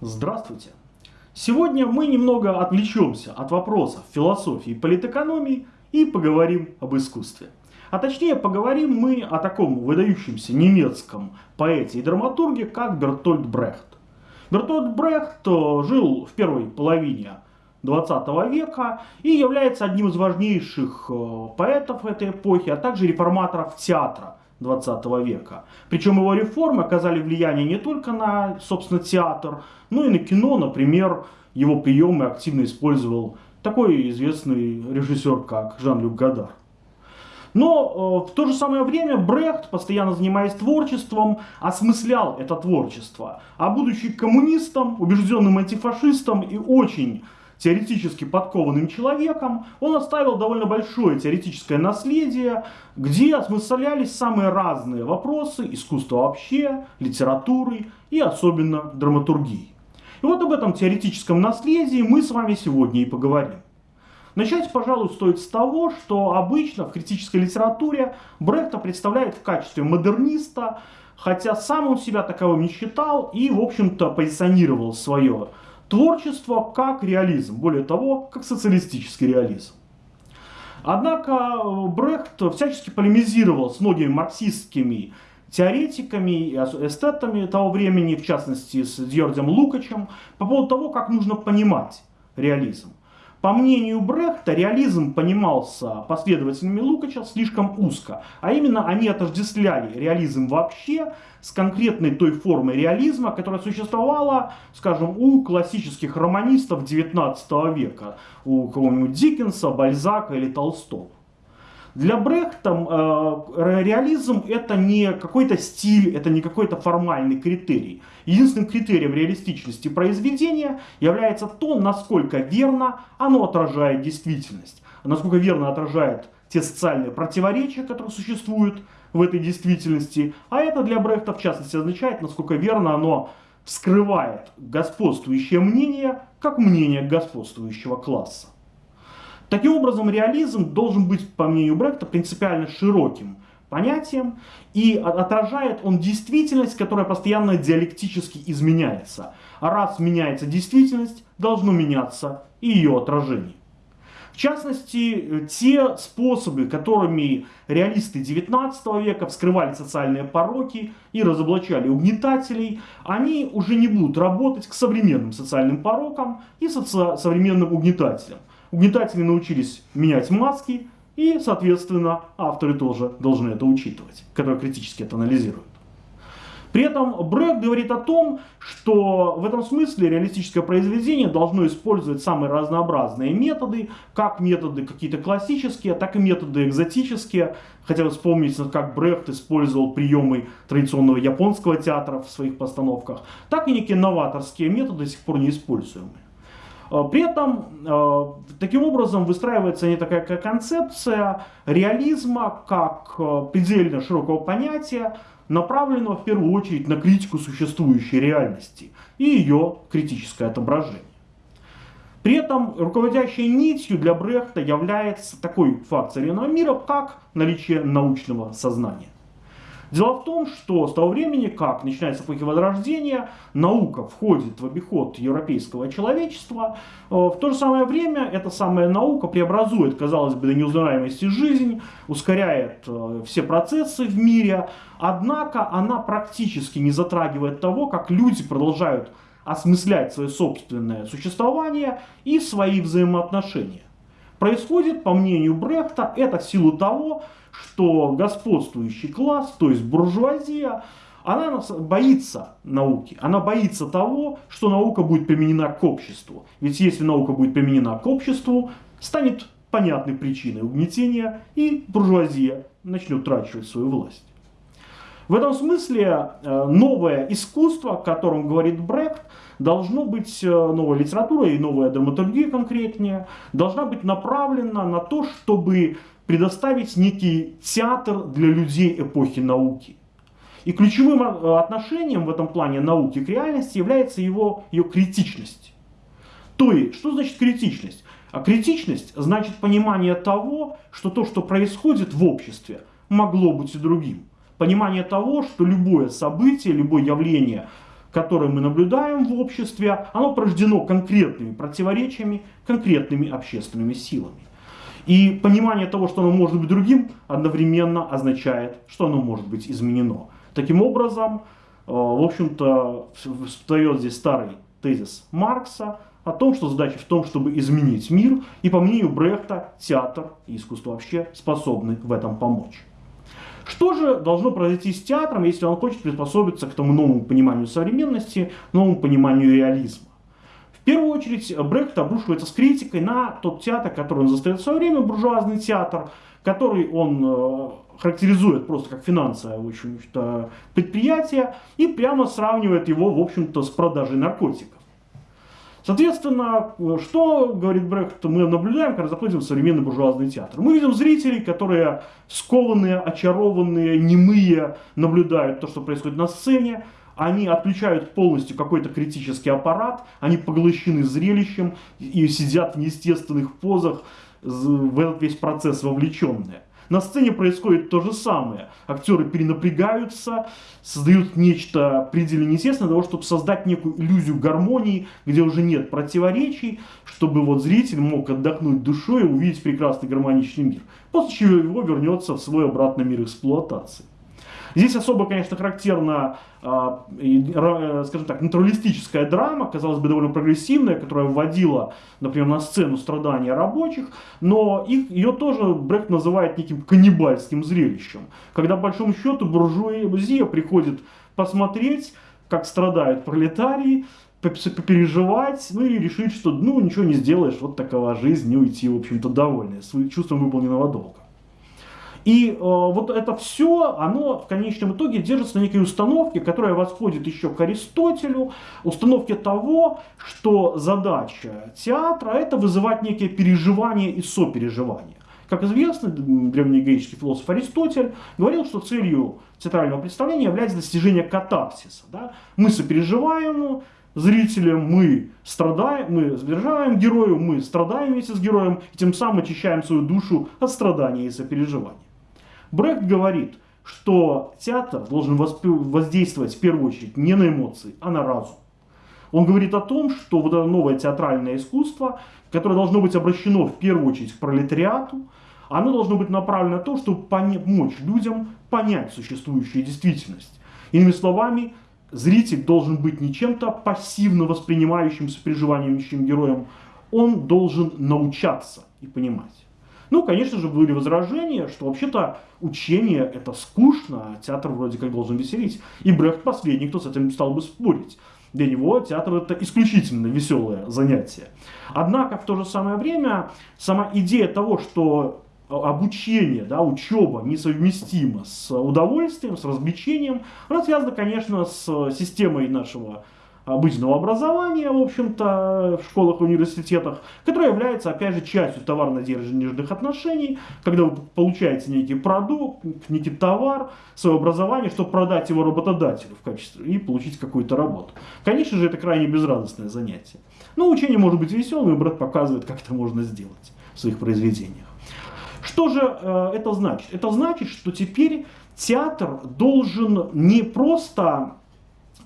Здравствуйте! Сегодня мы немного отвлечемся от вопросов философии и политэкономии и поговорим об искусстве. А точнее поговорим мы о таком выдающемся немецком поэте и драматурге, как Бертольд Брехт. Бертольд Брехт э, жил в первой половине 20 века и является одним из важнейших э, поэтов этой эпохи, а также реформаторов театра 20 века. Причем его реформы оказали влияние не только на, собственно, театр, но и на кино. Например, его приемы активно использовал такой известный режиссер, как Жан-Люк Гадар. Но э, в то же самое время Брехт, постоянно занимаясь творчеством, осмыслял это творчество. А будучи коммунистом, убежденным антифашистом и очень теоретически подкованным человеком, он оставил довольно большое теоретическое наследие, где осмыслялись самые разные вопросы искусства вообще, литературы и особенно драматургии. И вот об этом теоретическом наследии мы с вами сегодня и поговорим. Начать, пожалуй, стоит с того, что обычно в критической литературе Брехта представляет в качестве модерниста, хотя сам он себя таковым не считал и, в общем-то, позиционировал свое творчество как реализм, более того, как социалистический реализм. Однако э, Брехт всячески полемизировал с многими марксистскими теоретиками и эстетами того времени, в частности с Дьордем Лукачем, по поводу того, как нужно понимать реализм. По мнению Брехта, реализм понимался последователями Лукача слишком узко, а именно они отождествляли реализм вообще с конкретной той формой реализма, которая существовала, скажем, у классических романистов 19 века, у кого-нибудь Диккенса, Бальзака или Толстого. Для Брехта э, реализм это не какой-то стиль, это не какой-то формальный критерий. Единственным критерием реалистичности произведения является то, насколько верно оно отражает действительность, насколько верно отражает те социальные противоречия, которые существуют в этой действительности. А это для Брехта в частности означает, насколько верно оно вскрывает господствующее мнение как мнение господствующего класса. Таким образом, реализм должен быть, по мнению Брехта, принципиально широким понятием, и отражает он действительность, которая постоянно диалектически изменяется. А раз меняется действительность, должно меняться и ее отражение. В частности, те способы, которыми реалисты 19 века вскрывали социальные пороки и разоблачали угнетателей, они уже не будут работать к современным социальным порокам и соци современным угнетателям. Угнетатели научились менять маски, и, соответственно, авторы тоже должны это учитывать, которые критически это анализируют. При этом Брэк говорит о том, что в этом смысле реалистическое произведение должно использовать самые разнообразные методы, как методы какие-то классические, так и методы экзотические. Хотя вспомнить, как Брехт использовал приемы традиционного японского театра в своих постановках, так и некие новаторские методы, до сих пор не используемые. Э, при этом э, таким образом выстраивается не такая концепция реализма как э, предельно широкого понятия, направленного в первую очередь на критику существующей реальности и ее критическое отображение. При этом руководящей нитью для Брехта является такой факт современного мира, как наличие научного сознания. Дело в том, что с того времени, как начинается эпохи Возрождения, наука входит в обиход европейского человечества, э, в то же самое время эта самая наука преобразует, казалось бы, до неузнаваемости жизнь, ускоряет э, все процессы в мире, однако она практически не затрагивает того, как люди продолжают осмыслять свое собственное существование и свои взаимоотношения. Происходит, по мнению Брехта, это в силу того, что господствующий класс, то есть буржуазия, она боится науки, она боится того, что наука будет применена к обществу. Ведь если наука будет применена к обществу, станет понятной причиной угнетения, и буржуазия начнет трачивать свою власть. В этом смысле э, новое искусство, о котором говорит Брехт, должно быть э, новая литература и новая драматургия конкретнее, должна быть направлена на то, чтобы предоставить некий театр для людей эпохи науки. И ключевым э, отношением в этом плане науки к реальности является его, ее критичность. То есть, что значит критичность? А критичность значит понимание того, что то, что происходит в обществе, могло быть и другим. Понимание того, что любое событие, любое явление которое мы наблюдаем в обществе, оно порождено конкретными противоречиями, конкретными общественными силами. И понимание того, что оно может быть другим, одновременно означает, что оно может быть изменено. Таким образом, э, в общем-то, встает здесь старый тезис Маркса о том, что задача в том, чтобы изменить мир, и по мнению Брехта, театр и искусство вообще способны в этом помочь. Что же должно произойти с театром, если он хочет приспособиться к тому новому пониманию современности, новому пониманию реализма? В первую очередь Брехт обрушивается с критикой на тот театр, который он застает в свое время, буржуазный театр, который он э, характеризует просто как финансовое в общем-то, предприятие и прямо сравнивает его, в общем-то, с продажей наркотиков. Соответственно, что, говорит Брехт, мы наблюдаем, когда заходим в современный буржуазный театр? Мы видим зрителей, которые скованные, очарованные, немые, наблюдают то, что происходит на сцене, они отключают полностью какой-то критический аппарат, они поглощены зрелищем и сидят в неестественных позах, в этот весь процесс вовлеченные. На сцене происходит то же самое. Актеры перенапрягаются, создают нечто предельно неестественное для того, чтобы создать некую иллюзию гармонии, где уже нет противоречий, чтобы вот зритель мог отдохнуть душой и увидеть прекрасный гармоничный мир. После чего его вернется в свой обратный мир эксплуатации. Здесь особо, конечно, характерна, а, э, скажем так, натуралистическая драма, казалось бы, довольно прогрессивная, которая вводила, например, на сцену страдания рабочих, но их, ее тоже Брехт называет неким каннибальским зрелищем, когда, по большому счету, буржуазия приходит посмотреть, как страдают пролетарии, попереживать, ну и решить, что ну ничего не сделаешь, вот такова жизнь, и уйти, в общем-то, довольны, с чувством выполненного долга. И э, вот это все, оно в конечном итоге держится на некой установке, которая восходит еще к Аристотелю, установке того, что задача театра это вызывать некие переживания и сопереживания. Как известно, древнегреческий философ Аристотель говорил, что целью театрального представления является достижение катарсиса. Да? Мы сопереживаем зрителям, мы страдаем, мы сопереживаем герою, мы страдаем вместе с героем, и тем самым очищаем свою душу от страдания и сопереживания. Брехт говорит, что театр должен воздействовать в первую очередь не на эмоции, а на разум. Он говорит о том, что вот это новое театральное искусство, которое должно быть обращено в первую очередь к пролетариату, оно должно быть направлено на то, чтобы помочь людям понять существующую действительность. Иными словами, зритель должен быть не чем-то пассивно воспринимающим, сопереживанием героем, он должен научаться и понимать. Ну, конечно же, были возражения, что вообще-то учение это скучно, а театр вроде как должен веселить. И Брехт последний, кто с этим стал бы спорить. Для него театр это исключительно веселое занятие. Однако в то же самое время сама идея того, что обучение, да, учеба несовместима с удовольствием, с развлечением, она связана, конечно, с системой нашего обычного образования, в общем-то, в школах и университетах, которое является, опять же, частью товарно-денежных отношений, когда вы получаете некий продукт, некий товар, свое образование, чтобы продать его работодателю в качестве и получить какую-то работу. Конечно же, это крайне безрадостное занятие. Но учение может быть веселым, и брат показывает, как это можно сделать в своих произведениях. Что же э, это значит? Это значит, что теперь театр должен не просто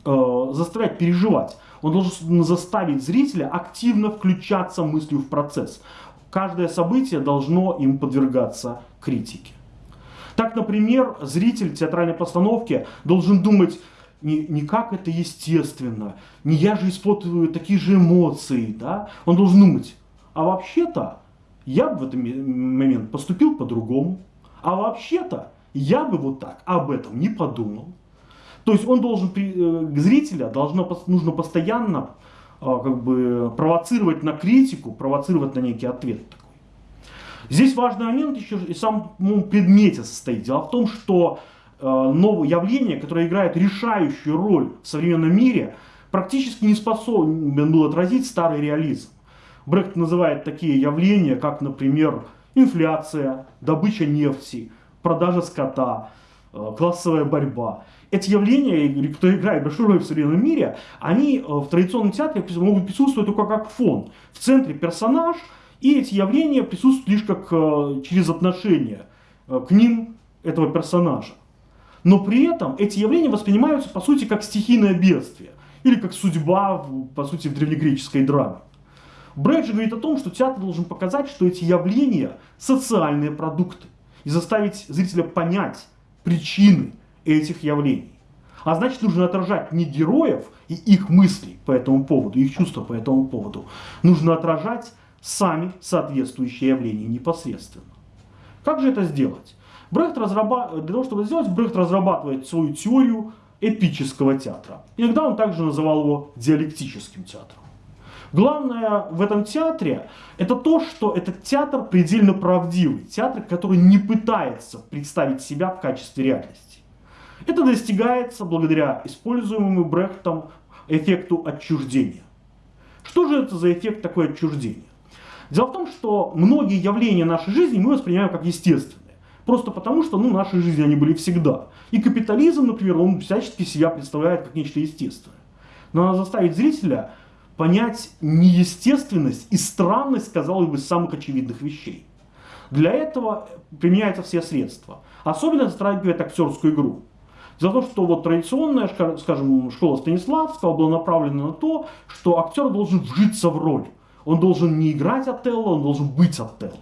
э, заставлять переживать. Он должен заставить зрителя активно включаться мыслью в процесс. Каждое событие должно им подвергаться критике. Так, например, зритель театральной постановки должен думать, не, не как это естественно, не я же испытываю такие же эмоции, да? Он должен думать, а вообще-то я бы в этот момент поступил по-другому, а вообще-то я бы вот так об этом не подумал. То есть он должен, э, зрителя должно, нужно постоянно а, как бы провоцировать на критику, провоцировать на некий ответ. Здесь важный момент еще и в самом предмете состоит. Дело в том, что э, новое явление, которое играет решающую роль в современном мире, практически не способен был отразить старый реализм. Брехт называет такие явления, как, например, инфляция, добыча нефти, продажа скота, э, классовая борьба эти явления, кто играет большую роль в современном мире, они э, в традиционном театре могут присутствовать только как фон. В центре персонаж, и эти явления присутствуют лишь как э, через отношение э, к ним этого персонажа. Но при этом эти явления воспринимаются, по сути, как стихийное бедствие. или как судьба, по сути, в древнегреческой драме. Брейдж говорит о том, что театр должен показать, что эти явления – социальные продукты, и заставить зрителя понять причины этих явлений. А значит, нужно отражать не героев и их мысли по этому поводу, их чувства по этому поводу. Нужно отражать сами соответствующие явления непосредственно. Как же это сделать? Брехт разрабатывает, для того, чтобы сделать, Брехт разрабатывает свою теорию эпического театра. Иногда он также называл его диалектическим театром. Главное в этом театре это то, что этот театр предельно правдивый. Театр, который не пытается представить себя в качестве реальности. Это достигается благодаря используемому Брехтом эффекту отчуждения. Что же это за эффект такое отчуждение? Дело в том, что многие явления нашей жизни мы воспринимаем как естественные. Просто потому, что ну, нашей жизни они были всегда. И капитализм, например, он всячески себя представляет как нечто естественное. Но надо заставить зрителя понять неестественность и странность, казалось бы, самых очевидных вещей. Для этого применяются все средства. Особенно затрагивает актерскую игру. За то, что вот традиционная, скажем, школа Станиславского была направлена на то, что актер должен вжиться в роль. Он должен не играть Отелло, он должен быть Отелло.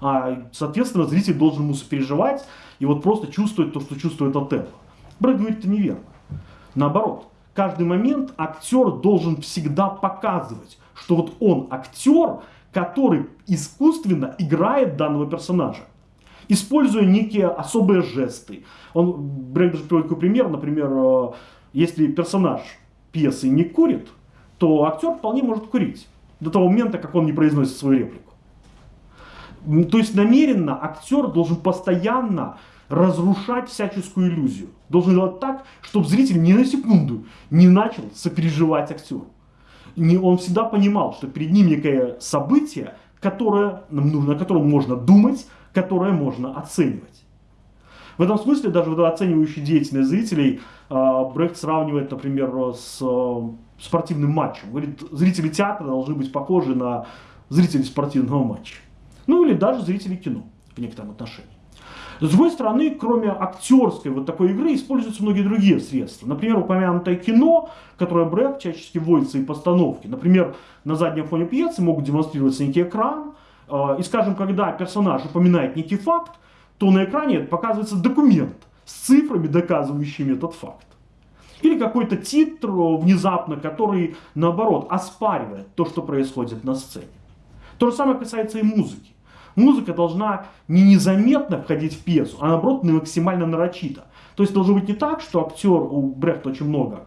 А, соответственно, зритель должен ему сопереживать и вот просто чувствовать то, что чувствует Отелло. Брэд говорит, это неверно. Наоборот, каждый момент актер должен всегда показывать, что вот он актер, который искусственно играет данного персонажа используя некие особые жесты. Он, Брейк даже приводит такой пример, например, э, если персонаж пьесы не курит, то актер вполне может курить до того момента, как он не произносит свою реплику. То есть намеренно актер должен постоянно разрушать всяческую иллюзию. Должен делать так, чтобы зритель ни на секунду не начал сопереживать актеру. Не, он всегда понимал, что перед ним некое событие, которое, на котором можно думать, которое можно оценивать. В этом смысле даже оценивающий деятельность зрителей а, Брехт сравнивает, например, с а, спортивным матчем. Говорит, зрители театра должны быть похожи на зрителей спортивного матча. Ну или даже зрителей кино в некотором отношении. С другой стороны, кроме актерской вот такой игры, используются многие другие средства. Например, упомянутое кино, которое Брехт чаще вводится и постановки. Например, на заднем фоне пьесы могут демонстрироваться некий экран, и скажем, когда персонаж упоминает некий факт, то на экране показывается документ с цифрами, доказывающими этот факт. Или какой-то титр внезапно, который, наоборот, оспаривает то, что происходит на сцене. То же самое касается и музыки. Музыка должна не незаметно входить в пьесу, а наоборот максимально нарочито. То есть должно быть не так, что актер, у Брехта очень много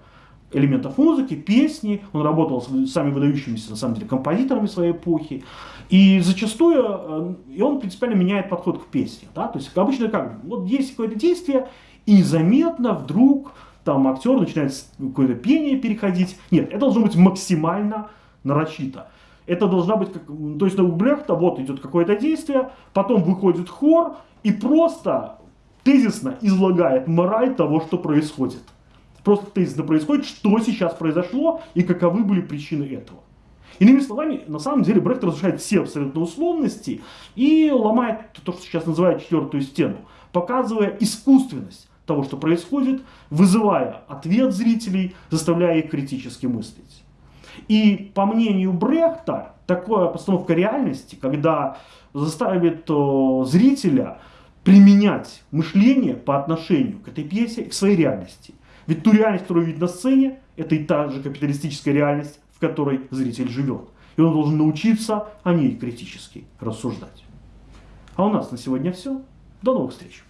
элементов музыки, песни, он работал с самыми выдающимися, на самом деле, композиторами своей эпохи, и зачастую, э, и он принципиально меняет подход к песне, да, то есть обычно как, вот есть какое-то действие, и незаметно вдруг там актер начинает какое-то пение переходить, нет, это должно быть максимально нарочито. Это должна быть, как, то есть у Брехта вот идет какое-то действие, потом выходит хор и просто тезисно излагает мораль того, что происходит просто тезисно происходит, что сейчас произошло и каковы были причины этого. Иными словами, на самом деле Брехт разрушает все абсолютно условности и ломает то, что сейчас называют четвертую стену, показывая искусственность того, что происходит, вызывая ответ зрителей, заставляя их критически мыслить. И по мнению Брехта, такая постановка реальности, когда заставит э, зрителя применять мышление по отношению к этой пьесе и к своей реальности – ведь ту реальность, которую видит на сцене, это и та же капиталистическая реальность, в которой зритель живет. И он должен научиться о ней критически рассуждать. А у нас на сегодня все. До новых встреч!